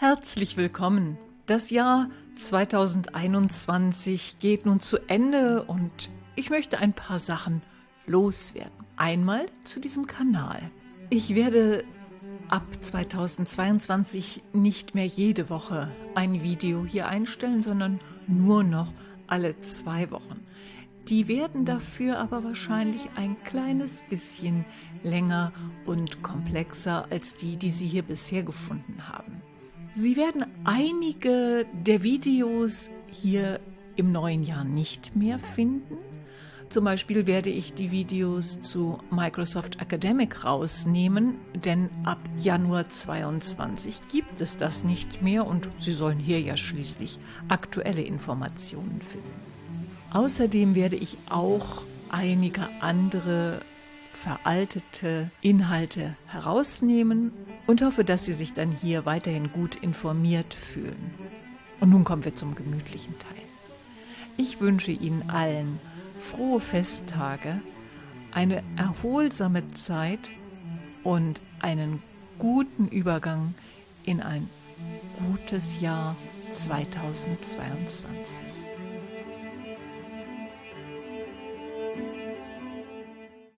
Herzlich willkommen. Das Jahr 2021 geht nun zu Ende und ich möchte ein paar Sachen loswerden. Einmal zu diesem Kanal. Ich werde ab 2022 nicht mehr jede Woche ein Video hier einstellen, sondern nur noch alle zwei Wochen. Die werden dafür aber wahrscheinlich ein kleines bisschen länger und komplexer als die, die Sie hier bisher gefunden haben. Sie werden einige der Videos hier im neuen Jahr nicht mehr finden. Zum Beispiel werde ich die Videos zu Microsoft Academic rausnehmen, denn ab Januar 22 gibt es das nicht mehr und Sie sollen hier ja schließlich aktuelle Informationen finden. Außerdem werde ich auch einige andere veraltete Inhalte herausnehmen und hoffe, dass Sie sich dann hier weiterhin gut informiert fühlen. Und nun kommen wir zum gemütlichen Teil. Ich wünsche Ihnen allen frohe Festtage, eine erholsame Zeit und einen guten Übergang in ein gutes Jahr 2022.